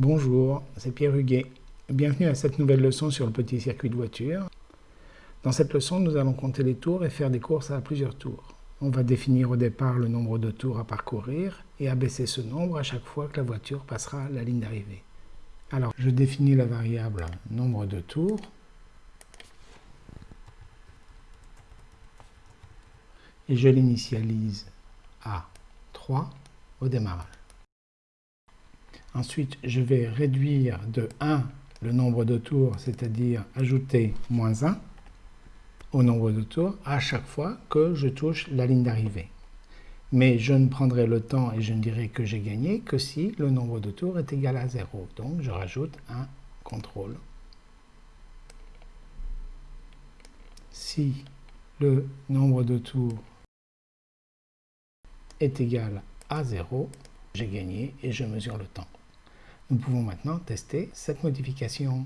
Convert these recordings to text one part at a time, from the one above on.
Bonjour, c'est Pierre Huguet. Bienvenue à cette nouvelle leçon sur le petit circuit de voiture. Dans cette leçon, nous allons compter les tours et faire des courses à plusieurs tours. On va définir au départ le nombre de tours à parcourir et abaisser ce nombre à chaque fois que la voiture passera la ligne d'arrivée. Alors, je définis la variable nombre de tours. Et je l'initialise à 3 au démarrage. Ensuite, je vais réduire de 1 le nombre de tours, c'est-à-dire ajouter moins 1 au nombre de tours à chaque fois que je touche la ligne d'arrivée. Mais je ne prendrai le temps et je ne dirai que j'ai gagné que si le nombre de tours est égal à 0. Donc je rajoute un contrôle. Si le nombre de tours est égal à 0, j'ai gagné et je mesure le temps. Nous pouvons maintenant tester cette modification.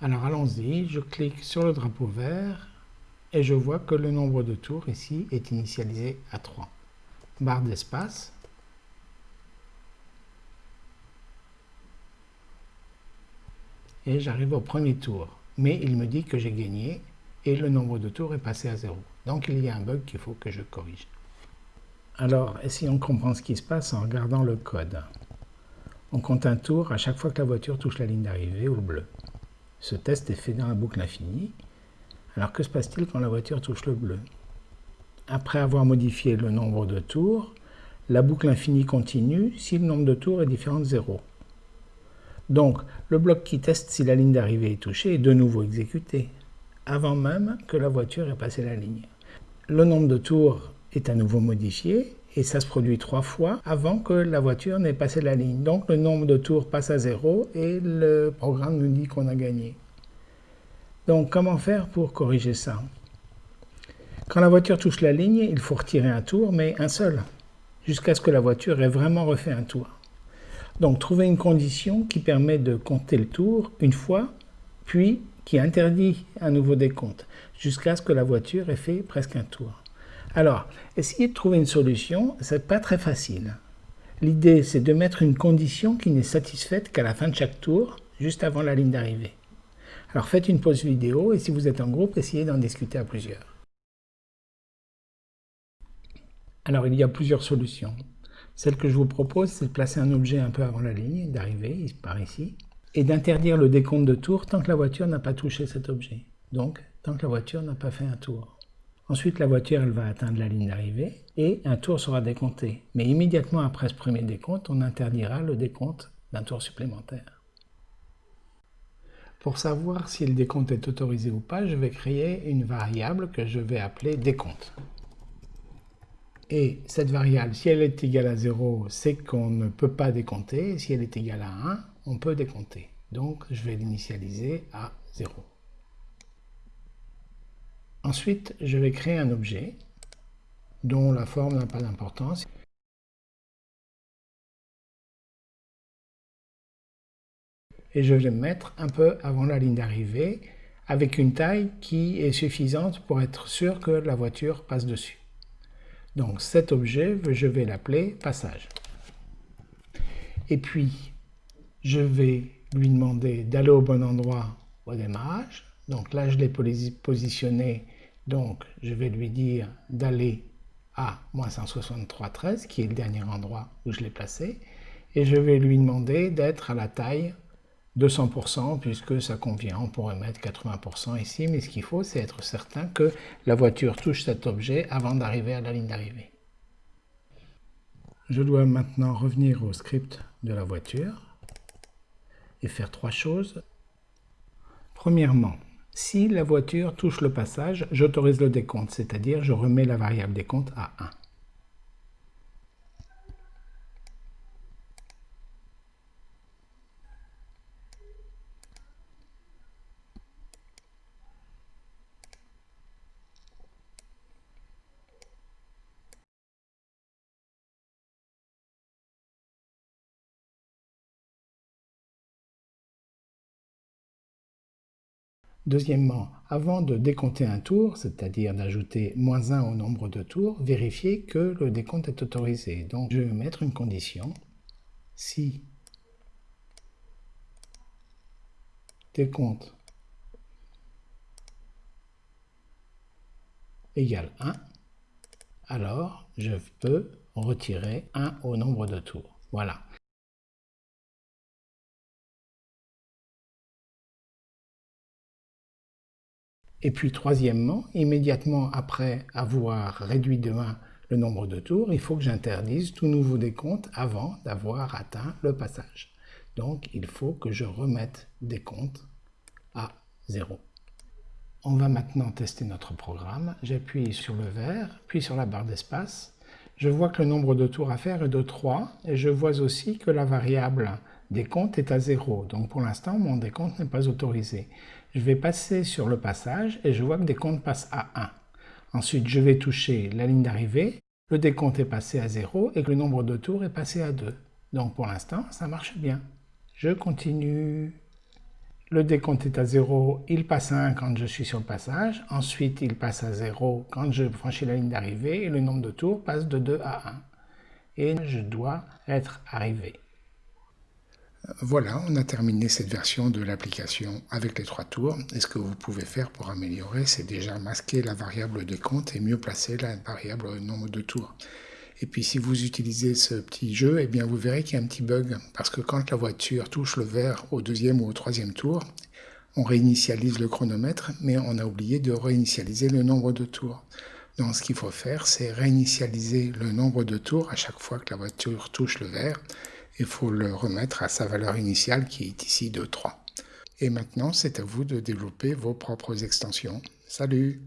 Alors allons-y, je clique sur le drapeau vert et je vois que le nombre de tours ici est initialisé à 3. Barre d'espace. Et j'arrive au premier tour. Mais il me dit que j'ai gagné et le nombre de tours est passé à 0. Donc il y a un bug qu'il faut que je corrige. Alors, essayons de comprendre ce qui se passe en regardant le code? On compte un tour à chaque fois que la voiture touche la ligne d'arrivée ou le bleu. Ce test est fait dans la boucle infinie. Alors que se passe-t-il quand la voiture touche le bleu? Après avoir modifié le nombre de tours, la boucle infinie continue si le nombre de tours est différent de 0. Donc, le bloc qui teste si la ligne d'arrivée est touchée est de nouveau exécuté, avant même que la voiture ait passé la ligne. Le nombre de tours est à nouveau modifié et ça se produit trois fois avant que la voiture n'ait passé la ligne. Donc le nombre de tours passe à zéro et le programme nous dit qu'on a gagné. Donc comment faire pour corriger ça? Quand la voiture touche la ligne, il faut retirer un tour, mais un seul, jusqu'à ce que la voiture ait vraiment refait un tour. Donc trouver une condition qui permet de compter le tour une fois, puis qui interdit un nouveau décompte, jusqu'à ce que la voiture ait fait presque un tour. Alors, essayer de trouver une solution, ce n'est pas très facile. L'idée, c'est de mettre une condition qui n'est satisfaite qu'à la fin de chaque tour, juste avant la ligne d'arrivée. Alors faites une pause vidéo et si vous êtes en groupe, essayez d'en discuter à plusieurs. Alors il y a plusieurs solutions. Celle que je vous propose, c'est de placer un objet un peu avant la ligne d'arrivée, par ici, et d'interdire le décompte de tours tant que la voiture n'a pas touché cet objet. Donc, tant que la voiture n'a pas fait un tour. Ensuite, la voiture elle va atteindre la ligne d'arrivée et un tour sera décompté. Mais immédiatement après ce premier décompte, on interdira le décompte d'un tour supplémentaire. Pour savoir si le décompte est autorisé ou pas, je vais créer une variable que je vais appeler décompte. Et cette variable, si elle est égale à 0, c'est qu'on ne peut pas décompter. Si elle est égale à 1, on peut décompter. Donc, je vais l'initialiser à 0. Ensuite, je vais créer un objet dont la forme n'a pas d'importance. Et je vais me mettre un peu avant la ligne d'arrivée avec une taille qui est suffisante pour être sûr que la voiture passe dessus. Donc cet objet, je vais l'appeler passage. Et puis, je vais lui demander d'aller au bon endroit au démarrage. Donc là, je l'ai positionné donc, je vais lui dire d'aller à moins 163,13, qui est le dernier endroit où je l'ai placé, et je vais lui demander d'être à la taille de 100%, puisque ça convient, on pourrait mettre 80% ici, mais ce qu'il faut, c'est être certain que la voiture touche cet objet avant d'arriver à la ligne d'arrivée. Je dois maintenant revenir au script de la voiture et faire trois choses. Premièrement, si la voiture touche le passage, j'autorise le décompte, c'est-à-dire je remets la variable décompte à 1. Deuxièmement, avant de décompter un tour, c'est-à-dire d'ajouter moins 1 au nombre de tours, vérifiez que le décompte est autorisé. Donc je vais mettre une condition. Si décompte égale 1, alors je peux retirer 1 au nombre de tours. Voilà. Et puis troisièmement, immédiatement après avoir réduit de 1 le nombre de tours, il faut que j'interdise tout nouveau décompte avant d'avoir atteint le passage. Donc il faut que je remette des comptes à 0. On va maintenant tester notre programme. J'appuie sur le vert, puis sur la barre d'espace. Je vois que le nombre de tours à faire est de 3 et je vois aussi que la variable décompte est à 0. Donc pour l'instant, mon décompte n'est pas autorisé. Je vais passer sur le passage et je vois que décompte passe à 1. Ensuite, je vais toucher la ligne d'arrivée. Le décompte est passé à 0 et que le nombre de tours est passé à 2. Donc pour l'instant, ça marche bien. Je continue. Le décompte est à 0, il passe à 1 quand je suis sur le passage. Ensuite, il passe à 0 quand je franchis la ligne d'arrivée et le nombre de tours passe de 2 à 1. Et je dois être arrivé. Voilà, on a terminé cette version de l'application avec les trois tours. Et ce que vous pouvez faire pour améliorer, c'est déjà masquer la variable décompte et mieux placer la variable nombre de tours. Et puis si vous utilisez ce petit jeu, eh bien vous verrez qu'il y a un petit bug, parce que quand la voiture touche le vert au deuxième ou au troisième tour, on réinitialise le chronomètre, mais on a oublié de réinitialiser le nombre de tours. Donc ce qu'il faut faire, c'est réinitialiser le nombre de tours à chaque fois que la voiture touche le vert, il faut le remettre à sa valeur initiale qui est ici de 3. Et maintenant, c'est à vous de développer vos propres extensions. Salut